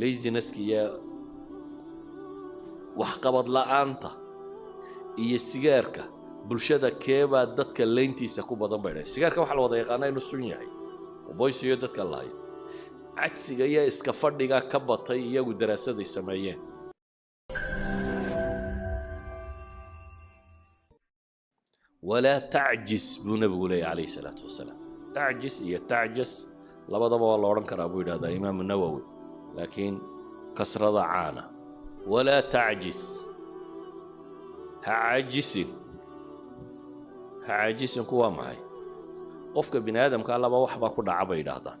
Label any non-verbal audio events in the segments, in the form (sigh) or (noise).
lazineska iyo waxqabad la'aanta iyo sigaarka bulshada keebaa dadka layntiisa ku badan bay dhahay. Sigaarka waxaa la wada yaqaana inuu sun yahay. Boysiyo dadka laayo cagsiga iyo iska fadhiga ka batay iyagu daraasaday sameeyeen. Walaa tacjis buu nebigu leeyay calayhi salaatu wasalaam. Tacjis iyo tacjas labadaba waa la odhan karaa buu yidhahdaa imaamu nawowi laakiin kasrada caana walaa tacjis ha caajisin ha caajisinku waa maxay qofka bini aadamka laba wax baa ku dhaca bay yidhaahdaan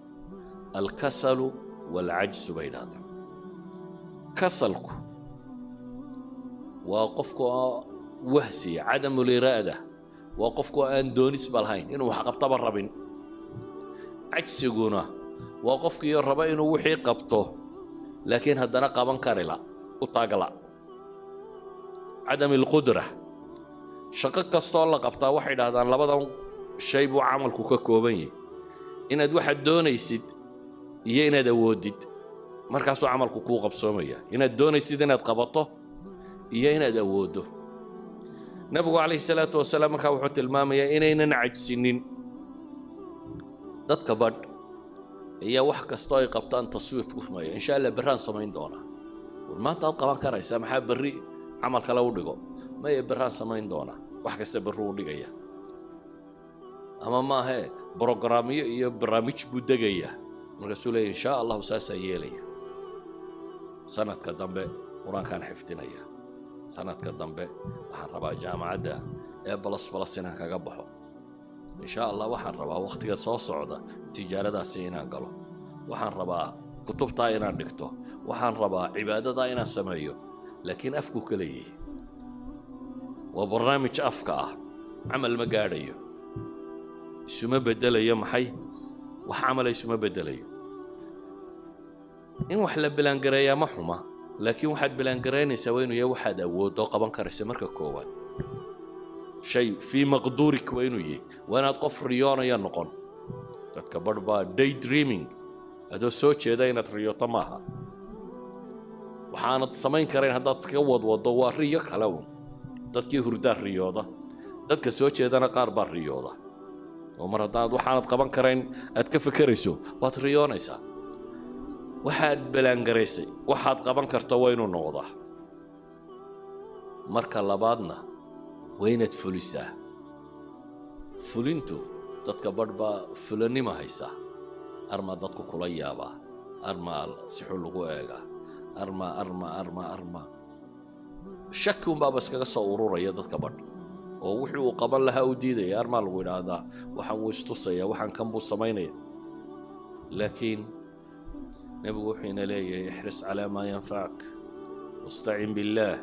alkasalu waalcajsu bay yidhaahdaan kasalku waa qofka wahsiya cadamuliraada waa qofku aan doonisba lahayn inuu wax qabtaba rabin cajsiguna waa qofkiiyo raba inuu wixii qabto laakiin haddana qaban karila u taagla cadami alqudra shaqo kastoo la qabtaa waxay dhahdaan labadan shay buu camalku ka kooban yahay. Inaad waxaad doonaysid iyo inaad awoodid. Markaasuu camalku kuu qabsoomaya. Inaad doonaysid inaad qabato iyo inaad awooddo nebigu calayhi salaatu wasalaam markaa wuxuu tilmaamayaa inaynan cajsinin. Dadka badh ayaa wax kastoo ay qabtaan taswiif ku sameeya insha allah berraan samayn doonaa. War maanta ad qaban karaysaa maxaa berri camal kale u dhigo? Maya berraan samayn doonaa. Wax kasta berru u dhigaya. Ama maahee brogaraamyo iyo barnaamij buu degayaa markaasuu leeya insha allahu saasaan yeelaya. Sanadka dambe qur'aankaan xifdinaya sanadka dambe waxaan rabaa jaamacadda ee balas balas inaan kaga baxo insha allah waxaan rabaa wakhtiga soo socda tijaaradaasi inaan galo. Waxaan rabaa kutubtaa inaan dhigto. Waxaan rabaa cibaadadaa inaan sameeyo. Laakiin afku ka leeyahay waa barnaamij afka ah. Camal ma gaadhayo. Isuma beddelayo maxay? Wax camala isuma beddelayo. In wax la bilaangareeyaa ma xuma. Laakiin waxaad bilaangaraynaysaa waa inuu yahay waxaad awoodoo qaban karaysa marka koowaad shay fii maqduurik waa inuu yahay waa inaad qof riyoonaya noqon. Dadka badh baa day dreaming adoo soo jeeda inaad riyooto maaha. Waxaanad samayn karayn haddaad iskaga wadwaddo waa riyo kale un dadkii hurdaa riyooda. Dadka soo jeedana qaar baa riyooda. Oo mar haddaad waxaanad qaban karayn aad ka fekerayso waad riyoonaysaa waxaad balaangaraysay. Waxaad qaban karta waa inuu noqdaa. Marka labaadna waa inaad fulisaa fulintu dadka badh baa fulanima haysaa armaa dadku kula yaabaa armaa sixu lagu eegaa armaa armaa armaa armaa shaki unbaaba iskaga soo ururaya dadka badh oo wixii uu qaban lahaa u diidaya armaa lagu idhaahdaa waxaan wuu istusaya waxaan kan buu samaynaya laakiin nebigu wuxuu leeyahay ixris calaa maa yanfacak wastacin biاllaah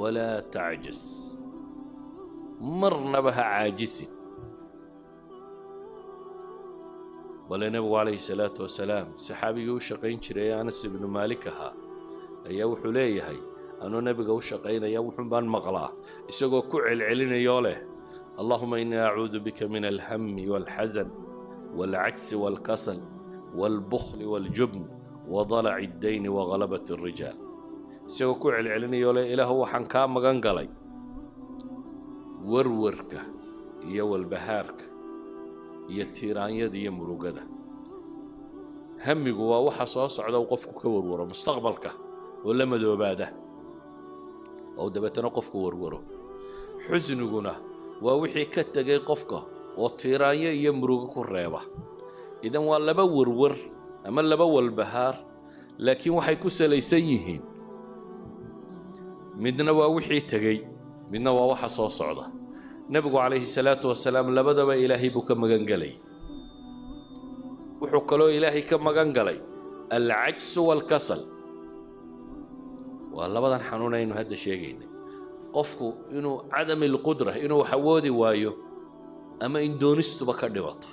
walaa tacjis marnaba ha caajisin bale nebigu calayhi salaatu wasalaam saxaabigii u shaqayn jiray anas ibnu maalik ahaa ayaa wuxuu leeyahay anuu nebiga u shaqaynaya wuxuun baan maqlaa isagoo ku celcelinayoo leh. Allahuma innii acuudu bika min alhammi waalxasan waalcagsi waalkasal waalbukhli waaljubn wadalaci addayni waghalabat alrijaal isagoo ku celcelinayoo leh ilaahu waxaan kaa magan galay warwarka iyo walbahaarka iyo tiiraanyada iyo murugada. Hamigu waa waxa soo socda uu qofku ka warwaro mustaqbalka oo la madoobaada. Oo dabeetana qofku warwaro. Xusniguna waa wixii ka tegay qofka oo tiiraanyo iyo murugo ku reeba. Idan waa laba warwar ama laba walbahaar laakiin waxay ku salaysan yihiin. Midna waa wixii tegey midna waa waxa soo socda. Nebigu calayhi salaatu wasalaam labadaba ilaahay buu ka magan gelay wuxuu kaloo ilaahay ka magan galay alcajsu waalkasal waa labadan xanuun aynu hadda sheegaynay. Qofku inuu cadami alqudra inuu wax awoodi waayo ama in doonistuba ka dhimato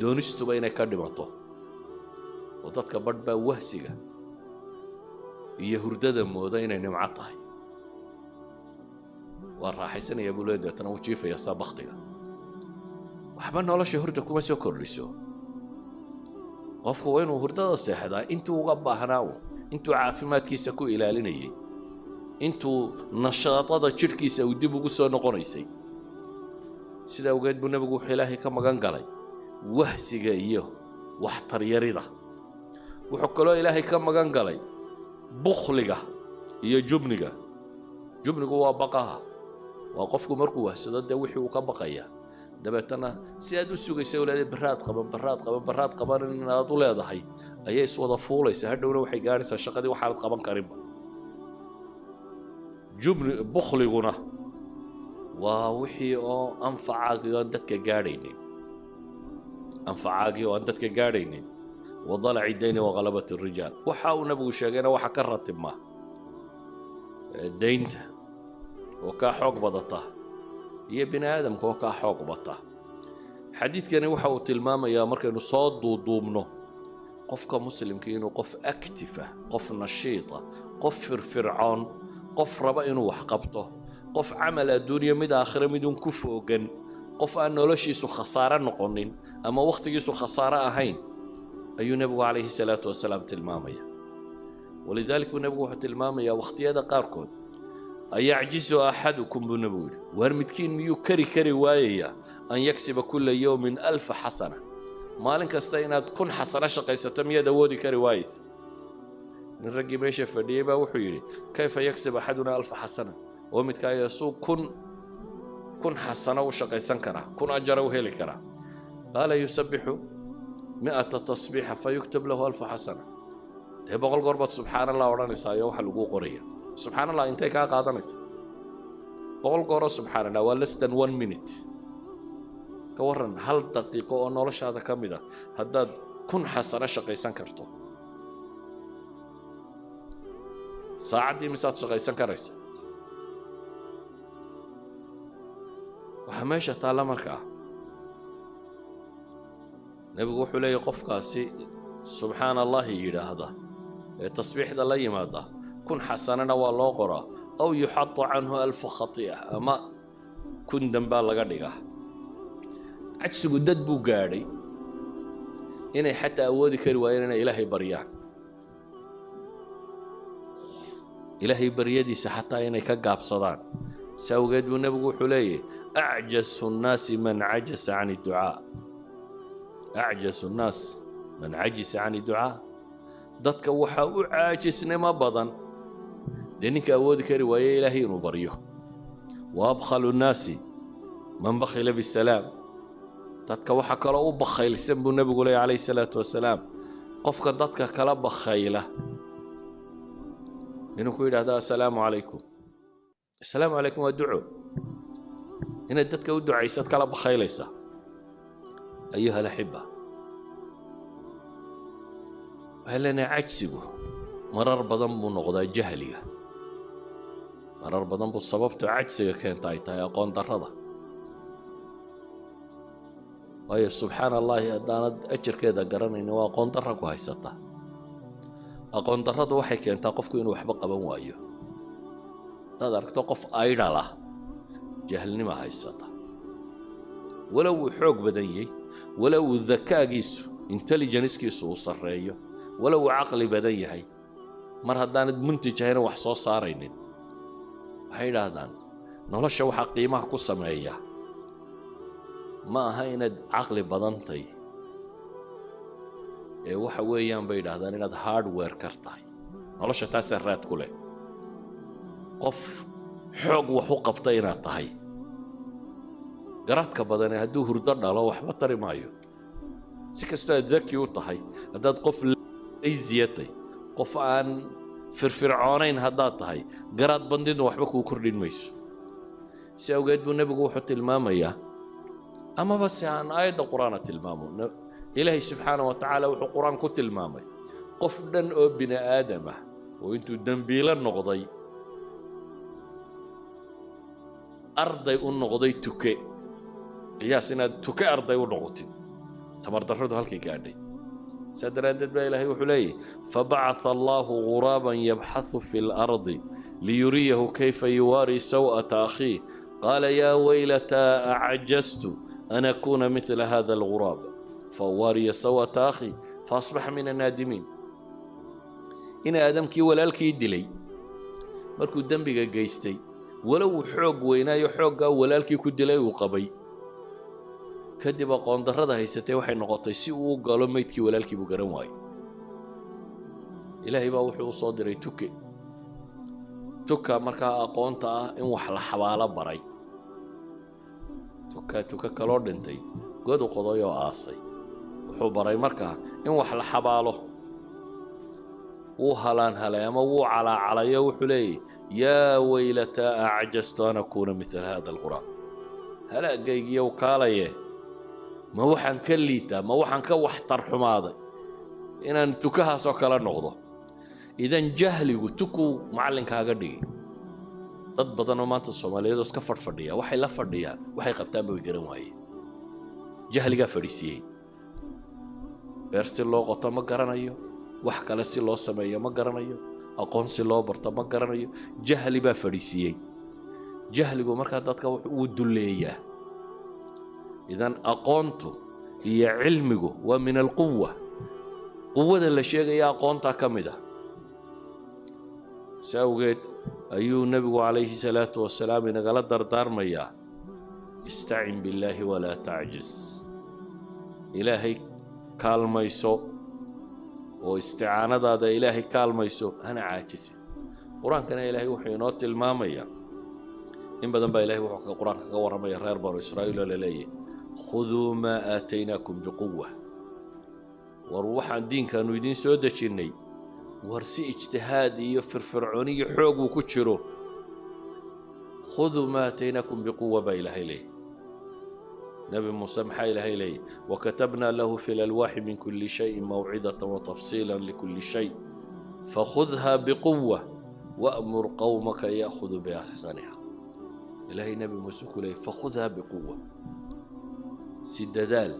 doonistuba inay ka dhimato oo dadka badh baa wahsiga iyo hurdada mooda inay nimco tahay waa raaxaysanaya buu le deetana u jiifaya saa baktiga waxba nolosha hurda kuma soo kordhiso. Qofku waa inuu hurdada seexdaa intuu uga baahnaa un intuu caafimaadkiisa ku ilaalinayay intuu nashaadada jidhkiisa uu dib ugu soo noqonaysay. Sidaa awgeed buu nebigu wuxuu ilaahay ka magan galay wahsiga iyo waxtaryarida wuxuu kaloo ilaahay ka magan galay bukhliga iyo jubniga. Jubnigu waa baqaha waa qofku markuu wahsado dee wixii uu ka baqaya. Dabeetana si aad u sugaysa leedahay baraad qaban baraad qaban baraad qaban inaad u leedahay. Ayay iswada fuulaysa hadhowna waxay gaadhaysaa shaqadii waxaanad qaban karinba jubni bukhliguna waa wixii oo anfacaagii oo aan dadka gaadhaynin. Anfacaagii oo aan dadka gaadhaynin. Wadalaci dayni waqalabat rijaal waxa uu nabigu sheegayna waxa ka ratibma. Daynta oo kaa xoog badata iyo bini aadamka oo kaa xoog bata. Xadiidkani waxa uu tilmaamayaa markaynu soo duuduubno qofka muslimka inuu qof actifa qof nashiita qof firfircoon qof raba inuu wax qabto qof camal adduuniya mid aakhire midun ku foogan qof aan noloshiisu khasaare noqonin ama wakhtigiisu khasaare ahayn ayuu nebigu calayhi salaatu wasalaam tilmaamaya. Walidalik buu nebigu wuxuu tilmaamayaa wakhtiyada qaarkood ayacjizu axadukum buu nebigu yidhi waar midkiin miyuu kari kari waayayaa an yaksiba kulla yowmin alfa xasana maalin kasta inaad kun xasano shaqaysato miyaad awoodi kari waayeysa nin raggii meesha fadhiyey baa wuxuu yidhi kayfa yaksib axaduna alfa xasana oo midkaayo suu kun kun xasano u shaqaysan karaa kun ajara u heli karaa qaala yusabbixu mi'ata tasbiixa fayuktab lahu alfa xasana dee boqol goor baad subxaan allah odhanaysaa iyo waxa laguu qoraya subxaan allah intay kaa qaadanaysa boqol gooroo subxaan allah waa less than one minute. Ka warran hal daqiiqo oo noloshaada ka mid a haddaad kun xasano shaqaysan karto. Saacaddii misaad shaqaysan karaysa. Waxaa meesha taalla markaa nebigu wuxuu leeyahy qofkaasi subxaana allahi yidhaahda ee tasbiixda la yimaada kun xasanana waa loo qoraa aw yuxadu canhu alfu khati'a ama kun dambaa laga dhigaa. Cajsigu dad buu gaadhay inay xataa awoodi kari waayeen inay ilaahay baryaan. Ilaahay baryadiisa xataa inay ka gaabsadaan. Si awgeed buu nebigu wuxuu leeyahy acjasu nnaasi man cajasa can idducaa acjasu nnaas man cajisa can idducaa dadka waxaa u caajisnimo badan dee ninka awoodi kari waaye ilaahay inuu baryo. Wa abkhalu nnaasi man bakhila bisalaam dadka waxaa kaloo u bakhaylsan buu nebigu leeyahy calayhi salaatu wasalaam. Qofka dadka kala bakhayla. Inuu ku yidhahdo assalaamu calaykum assalaamu calaykum waa duco. Inaad dadka u ducaysad kala bakhaylaysa ayuha alaxiba waxay leenahay cajsigu marar badan buu noqdaa jahliga marar badan buu sababto cajsiga keenta ay tahay aqoon darrada. Waayo subxaana allaahi haddaanad ajarkeeda garanaynin waa aqoon darra ku haysata. Aqoon darradu waxay keentaa qofku inuu waxba qaban waayo. Haddaad aragto qof aydhal ah jahlnima haysata. Walow uu xoog badan walow uu dakaagiisu intelligencekiisu uu sarreeyo walow uu caqli badan yahay mar haddaanad muntij ahayna wax soo saaraynin waxay idhaahdaan nolosha waxaa qiimaha ku sameeya ma aha inaad caqli badantay ee waxa weeyaan bay idhahdaan inaad hardware kar tahay nolosha taasaa raad ku leh qof xoog wax u qabta inaad tahay garadka badane hadduu hurdo dhalo waxba tari maayo si kastoo aad daki u tahay haddaad qof laysiyatay qof aan firfircoonayn haddaad tahay garaad bandidnu waxba kuu kordhin mayso. Si awgeed buu nebigu wuxuu tilmaamayaa amaba si aan aayadda qur'aana tilmaamo. Ilaahay subxaana wa tacaala wuxuu qur'aan ku tilmaamay qof dhan oo bini aadam ah oo intuu dembiilo noqday arday u noqday tuke. Qiyaas inaad tuke arday u noqotid. Tamardarradu halkay gaadhay saa daraaddeed baa ilaahay wuxuu leeyahy fabacatha allaahu guraaban yabxahu fi اlardi liyuriyahu kayfa yuwaarii saw'ata akhiih qaala yaa waylataa acajaztu an akuuna midla hada alguraab فواري سوءة أخي fa asbaxa min annaadimiin in aadamkii walaalkii dilay markuu dembiga geystay walow uu xoog weynaayo xooggaa walaalkii ku dilay uu qabay kadib aqoon darrada haysatay waxay noqotay si uu u galo meydkii walaalkii buu garan waayey. Ilaahay baa wuxuu u soo diray tuke. Tuka markaa aqoonta ah in wax la xabaalo baray. Tuka tuka kaloo dhintay. Godu qoday oo aasay. Wuxuu baray markaa in wax la xabaalo. Wuu halaan halay ama wuu calaacalayo wuxuu leeyahy yaa weylataa acjastu an akuuna midla hada alqur'aan halaagaygiiyow kaalaye ma waxaan ka liitaa ma waxaan ka waxtar xumaaday inaan tukahaasoo kala noqdo. Idan jahligu tukuu macallinkaaga dhigi. Dad badanoo maanta soomaaliyeedoo iska fadhfadhiya waxay la fadhiyaan waxay qabtaanba way garan waayeen jahligaa fadhiisiiyey. Beer si loo qoto ma garanayo wax kale si loo sameeyo ma garanayo aqoon si loo barto ma garanayo. Jahli baa fadhiisiiyey. Jahligu markaa dadka wuu dulleeyaa idan aqoontu iyo cilmigu waa min alquwa quwada la sheegaya aqoontaa ka mid ah. Si awgeed ayuu nebigu calayhi salaatu wasalaam inagala dardaarmayaa istacin billaahi walaa tacjis ilaahay kaalmayso oo isticaanadaada ilaahay kaalmayso hana caajisin qur'aankana ilaahay wuxuu inoo tilmaamayaa. In badan baa ilahay wuxuu qur'aanka kaga warramaya reer banu israa'iil oo la leeyahy khuduu maa aataynaakum biquwa war waxaan diinkaannu idiin soo dejinnay. War si ijtihaad iyo firfircooni iyo xoog uu ku jiro. Khuduu maa aataynaakum biquwa baa ilaahay leeyahy nebi muuse maxaa ilaahay leeyahy wakatabnaa lahu fi lalwaaxi min kulli shayin mawcidata watafsiila likulli shay. Fakhudhaa biquwa wa'mur qowmaka ya'khuduu biaxsaniha ilaahay nebi muuse ku leeyay fakhudhaa biquwa si dadaal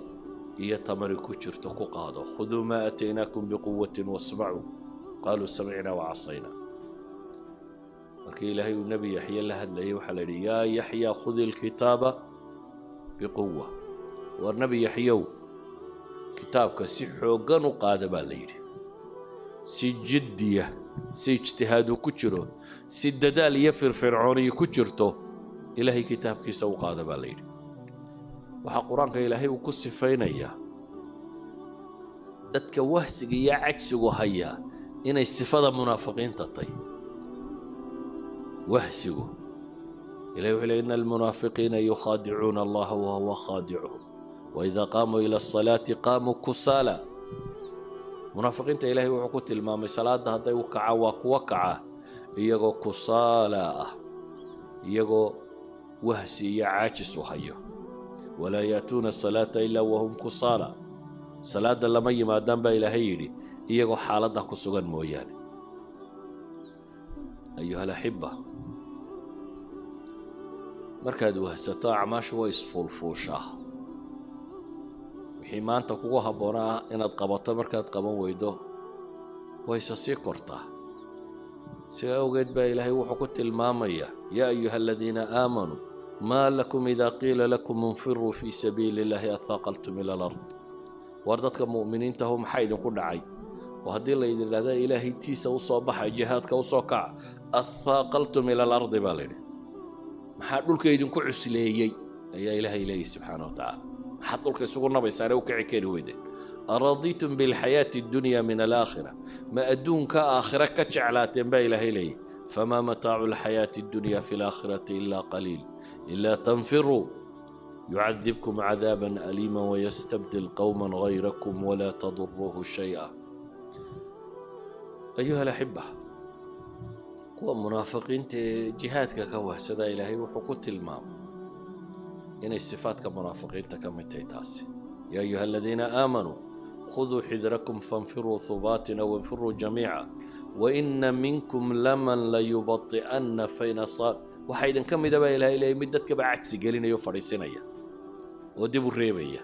iyo tamari ku jirto ku qaado. Khuduu maa aataynaakum biquwatin wasmacuu. Qaaluu samicnaa wacasaynaa markii ilaahay uu nebi yaxye la hadlayay waxaa la yidhi yaa yaxyaa khudi lkitaaba biquwa war nebi yaxyow kitaabka si xooggan u qaada baa la yidhi. Si jiddiya si ijtihaadu ku jiro si dadaal iyo firfircooniyi ku jirto ilaahay kitaabkiisa u qaada baa la yidhi waxaa qur'aanka ilaahay uu ku sifaynayaa dadka wahsiga iyo cagsigu hayaa inay sifada munaafiqiinta tay wahsigu. Ilahi wuxuu ley ina almunaafiqiina yukhaadicuuna allaha wahuwa khaadicuhum. Waidaa qaamuu ila asalaati qaamuu kusaala. Munaafiqiinta ilaahay wuxuu ku tilmaamay salaadda hadday u kacaan waa kuwa kaca iyagoo kusaala ah iyagoo wahsi iyo caajis u hayo walaa yaatuuna asalaata ilaa wahum kusaala. Salaadda lama yimaadaan baa ilaahay yidhi iyagoo xaaladda ku sugan mooyaane. Ayuha alaxiba markaad wahsato acmaashu way isfuulfuushaa. Wixii maanta kugu habboonaa inaad qabato markaad qaban weydo wayse sii kortaa. Siga awgeed baa ilaahay wuxuu ku tilmaamayaa yaa ayuha aladiina aamanuu maa lakum idaa qiila lakum infiruu fii sabiili illaahi ahaaqaltum ila alard. War dadka mu'miniintahu maxaa idinku dhacay? Oo haddii laydin idhahda ilaahay tiisa u soo jihaadka u soo kaca ahaaqaltum ila alardi baa layidhi maxaa dhulka idinku cusleeyey? Ayaa ilaahay leeyahy subxaana wa tacaala maxaad dhulka isugu nabaysaane u kici kari weydeen aradiitum bilxayaati addunya min alaakhira ma adduunka aakhira ka jeclaateen baa ilaahay leeyahy famaa mataacu alxayaati addunya fi alaakhirati ilaa qaliil ilaa tanfiruu yucadibkum cadaaban aliima wayastabdil qowma gayrakum walaa taduruuhu shay'a ayuha alaxiba kuwa munaafiqiinta ee jihaadka ka wahsadaa ilaahay wuxuu ku tilmaamay inay sifaadka munaafiqiinta ka mid tahay taasi yaa ayuha aladiina aamanuu khuduu xidrakum fainfiruu hubaatin aw infiruu jamiica waina minkum laman layubai'anna fayna waxaa idinka mida baa ilahay leeyay mid dadkaba cagsi gelinaya o fadhiisinaya oo dib u reebaya.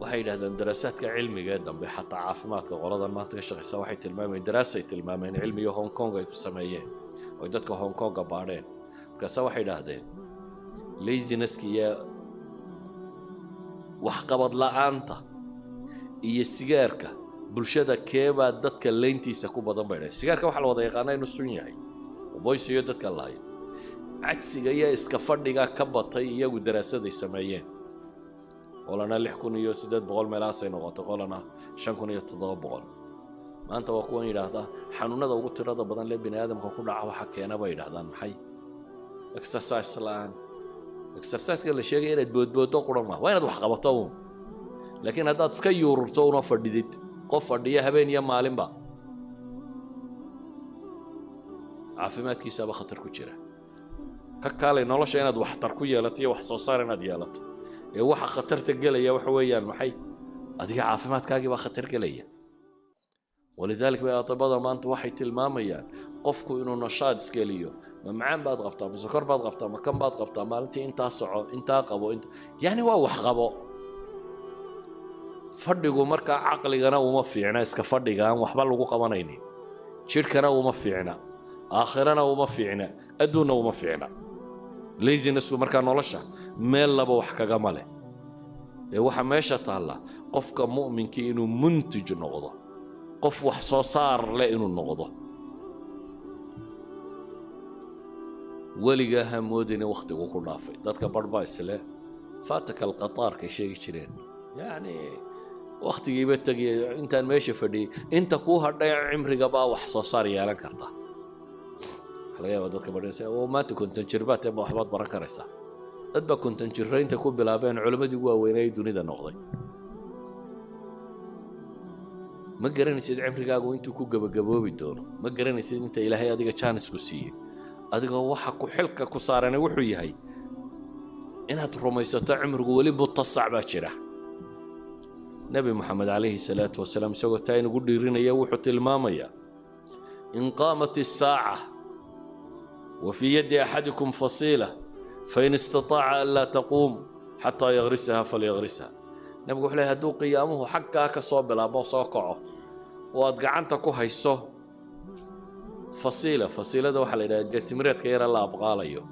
Waxay yidhahdeen daraasaadka cilmiga ee dambe xataa caafimaadka qoladan maanta ka shaqaysa waxay tilmaamayeen daraasay tilmaameen cilmiga hong kong ay ku sameeyeen oy dadka hong konga baadheen. Markaase waxay idhaahdeen lazineska iyo waxqabad la'aanta iyo sigaarka bulshada keebaa dadka leyntiisa ku badan bay dhahay. Sigaarka waxaa la wada yaqaana inuu sun yahay. Boysiyo dadka lahayo cagsiga iyo iska fadhiga ka batay iyagu daraasaday sameeyeen. Qolana lix kun iyo siddeed boqol meelahaasay noqotay qolana shan kun iyo toddoba boqol. Maanta waa kuwan yidhaahdaa xanuunada ugu tirada badan lee bini aadamka ku dhaca waxa keena bay yidhahdaan maxay? Exercise la'aan. Exerciseka la sheegaya inaad boodbooddo quran maa waa inaad wax qabato uun. Laakiin haddaad iska yuururto una fadhidid qof fadhiya habeen iyo maalinba caafimaadkiisaaba khatar ku jira. Ka kaalay nolosha inaad waxtar ku yeelato iyo wax soo saar inaad yeelato. Ee waxa khatarta gelaya waxa weeyaan maxay? Adiga caafimaadkaagii baa khatar gelaya. Walidaalika bay atibada maanta waxay tilmaamayaan qofku inuu nashaad iskeliyo ma macaan baad qabtaa ma sokor baad qabtaa ma kan baad qabtaa maalintii intaa soco intaa qabo yacni waa wax qabo fadhigu markaa caqligana uma fiicna iska fadhiga waxba lagu qabanaynin jidhkana uma fiicna aakhirana uma fiicna adduunna uma fiicna. Lazinessku markaa nolosha meel laba wax kagama leh. Ee waxaa meesha taalla qofka mu'minkii inuu muntij noqdo qof wax soo saar leh inuu noqdo. Weligaa ha moodina wakhtigu ku dhaafay. Dadka isle faataka alqataarkay sheegi jireen. Yacni wakhtigiiba tegiya intaan meesha fadhiyey. Inta kuu hadhay cimrigabaa wax soo saar yeelan karta. Waxa laga yaaba dadka oo maanta konton jir baad teema waxbaad baran karaysaa. Dad baa konton jirraynta ku bilaabeen culammadii ugu waaweynay dunida noqday. Ma garanaysid cimrigaagu intuu ku gebagaboobi doono? Ma garanaysid inta ilaahay adiga jaanisku siiyey? Adigoo waxa ku xilka ku saarana wuxuu yahay inaad rumaysato cimrigu weli mutasac baa jira nebi moxamed calayhi salaatu wasalaam isagoo taa inugu dhiirinaya wuxuu tilmaamayaa in qaamat isaaca wa fii yaddi axadikum fasiila fain istataaca an laa taquum xataa yagrisaha falyagrisha nebigu wuxuu lehay hadduu qiyaamuhu xaggaa ka soo bilaabo soo kaco oo aad gacanta ku hayso fasiila fasiilada waxaa la yidhaha geetimireedka yara la abqaalayo.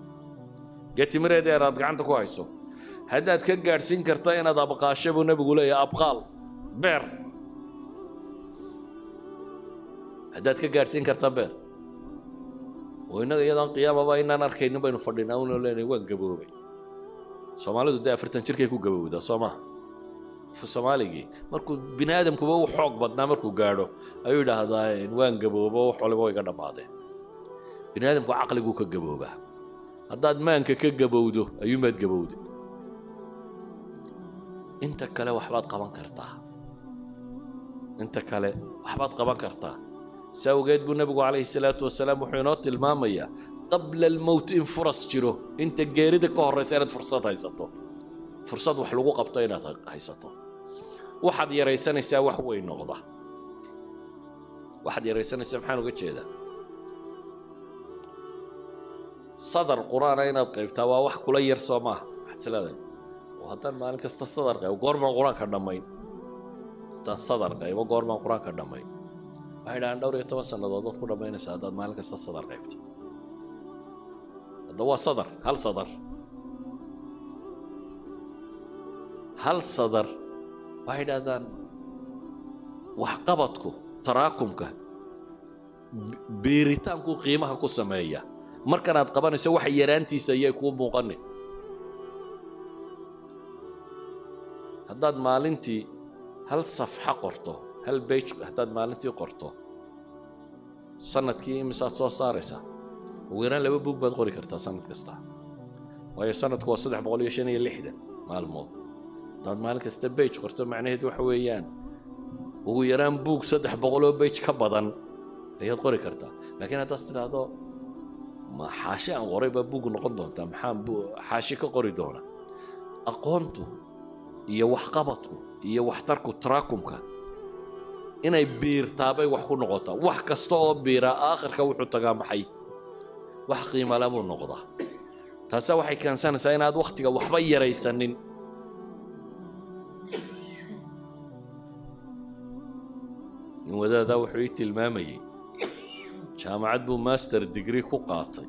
Geetimireed yar aad gacanta ku hayso. Haddaad ka gaadhsiin karta inaad abqaasho buu nebigu leeyahay abqaal beer haddaad ka gaadhsiin karta beer oo innaga iyadaan qiyaamaba inaan arkaynin baynu fadhinaa unoo leenahay waan gaboobay. Soomaalidu dee afartan jirkay ku gabowdaa soo soomaaligii markuu bini aadamkuba u xoog badnaa markuu gaadho ayuu yidhaahdaa waan gaboobo wax waliba way ga dhammaadeen bini aadamku caqliguu ka gaboobaa. Haddaad maanka ka gabowdo ayuumaad gabowday. Inta kale waxbaad qaban kartaa inta kale waxbaad qaban kartaa. Si awgeed buu nebigu calayhi salaatu wasalaam wuxuu inoo tilmaamayaa qabla almowt in furas jiro inta geerida ka horraysa inaad fursad haysato. Fursad wax lagu qabto inaad haysato. Waxaad yaraysanaysaa wax weyn noqda. Waxaad yaraysanaysaa maxaan uga jeedaa? Sadar qur'aana inaad qaybtaa waa wax kula yar soo maaha. Waxaad isleedahay oo haddaan maalin kasta sadar qaybo goormaan qur'aanka dhammayn haddaan sadar qaybo goormaan qur'aanka dhammayn waxay dhahaan dhowr iyo toban sannadood waad ku dhammaynaysaa haddaad maalin kasta sadar qaybto hadda waa sadar hal sadar. Hal sadar. Waxay idhahdaan waxqabadku taraakumka biiritaankuu qiimaha ku sameeya. Markanaad qabanayso waxa yaraantiisa ayay kuu muuqanin haddaad maalintii hal safxa qorto hal bej haddaad maalintii qorto? Sanadkii imisaad soo saaraysaa? Ugu yaraan laba buug baad qori kartaa sanad kasta. Waayo sanadku waa saddex boqol iyo shan iyo lixdan maalmood. Haddaad maalin kasta bej qorto macnaheed waxa weeyaan ugu yaraan buug saddex boqoloo bej ka badan ayaad qori kartaa. Laakiin haddaas tidhaahdo ma xaashi aan qoray baa buug noqon doontaa maxaan xaashi ka qori doona. Aqoontu iyo waxqabadku iyo waxtarku taraakumka inay biirtaabay wax ku noqotaa wax kasta oo biiraa aakhirka wuxuu tagaa maxay? Wax qiimala buu noqdaa. Taasa waxay keensanaysaa inaad wakhtiga waxba yaraysanin. Nin wadaadaa wuxuu ii tilmaamayey jaamacad buu master degree ku qaatay.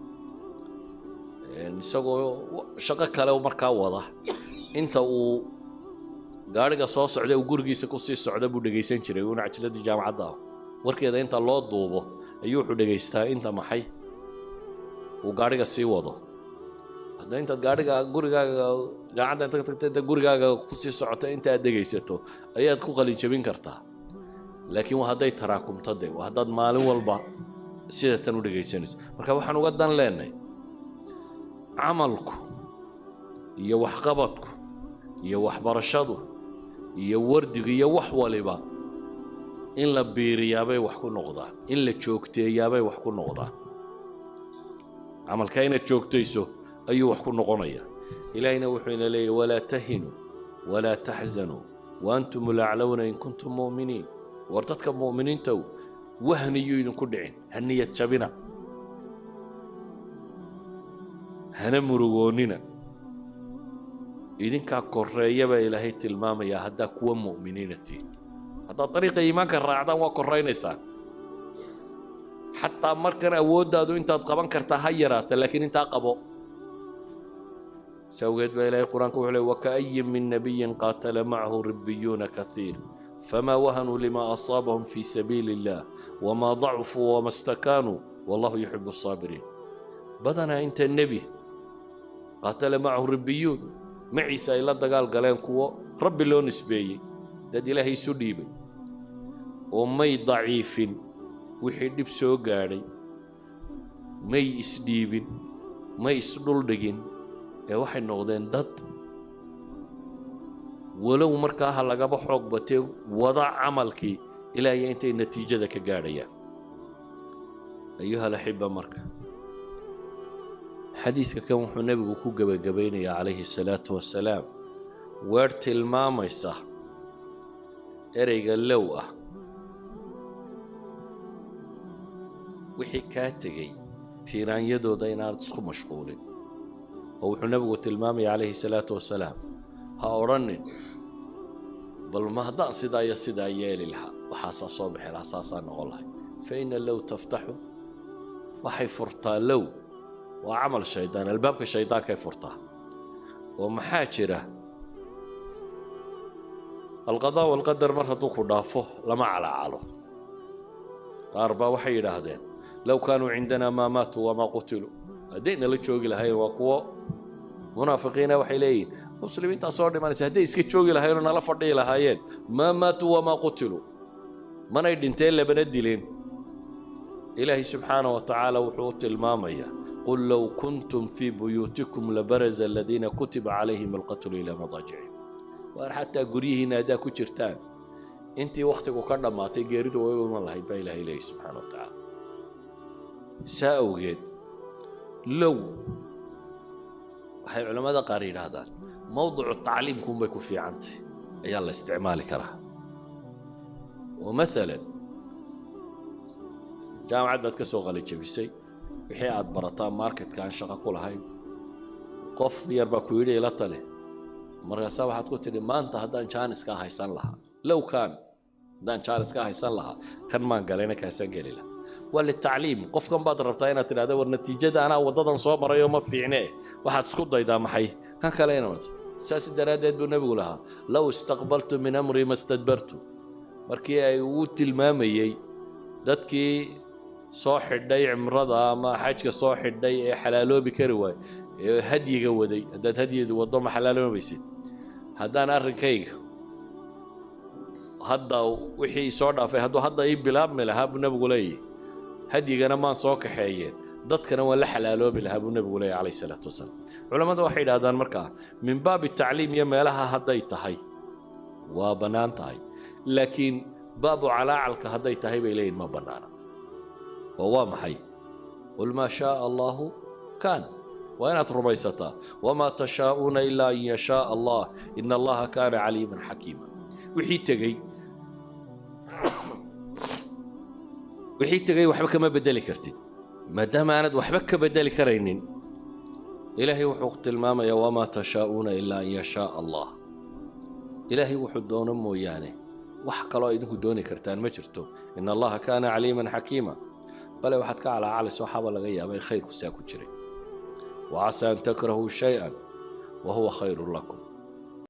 Isagoo shaqo kale markaa wada. Inta uu gaadhiga soo socda uu gurigiisa ku sii socda buu dhegaysan jiray uuna cajiladii jaamacadda warkeeda inta loo duubo ayuu wuxuu dhegaystaa inta maxay? Uu gaadhiga sii wado. Hadda intaad gaadhiga gurigaaga jaamacadda inta tagta inta gurigaaga ku sii socota inta aad dhegaysato ayaad ku qalin jabin kartaa. Laakiin waa hadday taraakumto de waa haddaad maalin walba sida tan u dhegaysanayso. Marka waxaan uga dan leenahay camalku iyo waxqabadku iyo waxbarashadu iyo wardigu iyo wax waliba. In la biiriyaabay wax ku noqdaan in la joogteeyaabay wax ku noqdaan camalka inaad joogtayso ayuu wax ku noqonaya. Ilaahina wuxuu ina leeyahy walaa tahinuu walaa taxzanuu waantum laclowna in kuntum mu'miniin. War dadka mu'miniintow wahniyuu idinku dhicin ha niyad jabina. Hana murugoonnina idinkaa korreeya baa ilaahay tilmaamayaa haddaa kuwa mu'miniina tihin haddaad dariiqa iimaanka raacdaan waa korraynaysaan xataa markan awooddaadu intaad qaban kartaa ha yaraata laakiin intaa qabo si awgeed baa ilaahay qur'aanka wuxuu ley waka'ayin min nabiyin qaatala macahu ribbiyuuna kaiir famaa wahanuu lima asaabahum fii sabiili illah wamaa dacfuu wama stakaanuu wallahu yuxibu asaabiriin badanaa inta nebi qaatala macahu ribbiyuun maciise ay la dagaal galeen kuwo rabbi loo nisbeeyey? Dad ilaahay isu dhiibay. Oo may daciifin wixii dhib soo gaadhay. May isdhiibin may isdhuldhigin ee waxay noqdeen dad. Walow markaa ha lagaba xoog batee wada camalkii ilaahiyo intay natiijada ka gaadhayaan. Ayuha alaxiba marka xadiidka kan wuxuu nebigu ku gebagabaynayaa calayhi asalaatu wassalaam weer tilmaamaysa ereyga low ah wixii kaa tegey tiiraanyadooda inaanad isku mashquulin. Oo wuxuu nebigu tilmaamaya calayhi salaatu wasalaam ha odhanin bal ma haddaan sidaa iyo sidaa yeeli lahaa waxaasaa soo bixi lahaa saasaa noqon lahay fa ina low taftaxu waxay furtaa low waa camal shaydaan albaabka shaydaankay furtaa. Oo maxaa jira? Alqadaa walqadar mar hadduu ku dhaafo lama calaacalo. Qaar baa waxay yidhaahdeen low kaanuu cindanaa maa maatuu wamaa qutiluu hadday nala joogi lahayen waa kuwo. Munaafiqiina waxay leeyihiin muslimiintaa soo dhimanaysa hadday iska joogi lahayenoo nala fadhihi lahaayeen. Maa maatuu wamaa qutiluu manay dhinteen labana dileen ilaahay subxaana wa tacaala wuxuu u tilmaamayaa qul low kuntum fii buyuutikum labaraza aladiina kutiba calayhim alqatlu ilaa madaajicihim waar xataa guryihiinna haddaa ku jirtaan intii wakhtigu ka dhammaatay geeridu way u lahayd baa ilahay leeyahy subxaana wa tacaala saa awgeed low waxay culammada qaar yidhaahdaan mowdicu tacliimkuunbay ku fiicantay ayaa la isticmaali karaa oo maalan jaamacad baad ka soo qalijabisay wixii aad barataa marketka aan shaqo ku lahayn. Qof yar baa ku yidhi ila tale markaasaa waxaad ku tidhi maanta haddaan jaaniskaa haysan lahaa. Low kaan haddaan jaaniskaa haysan lahaa kan maan galayna kaasaan geli lahaa waa litacliim. Qofkan baad rabtaa inaad tidhahda war natiijada anaa waddadan soo marayo ma fiicne waxaad isku daydaa maxay? Kan kale inaad saas daraaddeed buu nebigu lahaa low istaqbaltu min amri ma stadbartu markii ay uu tilmaamayey dadkii soo xidhay cimrada ama xajka soo xidhay ee xalaaloobi kari waay ee hadyiga waday. Haddaad hadyidu waddo ma xalaaloobaysid. Haddaan arrinkayga hadda wixii soo dhaafay hadduu hadda ii bilaabmi lahaa buu nebigu leeyahy hadyigana maan soo kaxeeyeen. Dadkana waan la xalaaloobi lahaa buu nebigu leeyahy calayh isalaatu wasalaam. Culammada waxay yidhahdaan markaa min baabi tacliim iyo meelaha hadday tahay waa bannaan tahay. Laakiin baabu calaacalka hadday tahay bay leeyihiin ma bannaana oo waa maxay? Qul maa shaaa allaahu kaan. Waa inaad rumaysataa wamaa tashaa'uuna ilaa an yashaaa allah ina allaha kaana caliiman xakiima. Wixii tegey. (coughs) Wixii tegey waxba kama bedeli kartid. Maadaama aanad waxba ka bedeli karaynin ilaahay wuxuu tilmaamayaa wamaa tashaa'uuna ilaa an yashaaa allah ilaahay wuxuu doono mooyaane. Wax kaloo idinku dooni kartaan ma jirto. Ina allaha kaana caliiman xakiima bale waxaad ka calaacalaysa waxaaba laga yaabay khayrku saa ku jiray. Wa casaa an takrahuu shay-an wa huwa khayrun lakum